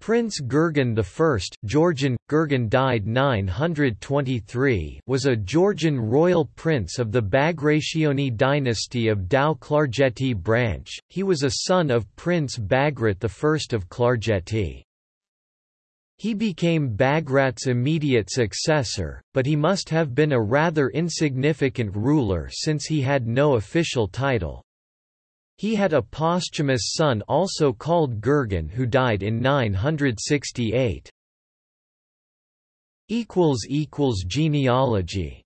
Prince Gurgen I Georgian, Gurgen died 923 was a Georgian royal prince of the Bagrationi dynasty of Tao Klarjeti branch, he was a son of Prince Bagrat I of Klarjeti. He became Bagrat's immediate successor, but he must have been a rather insignificant ruler since he had no official title. He had a posthumous son also called Gurgen who died in 968. Genealogy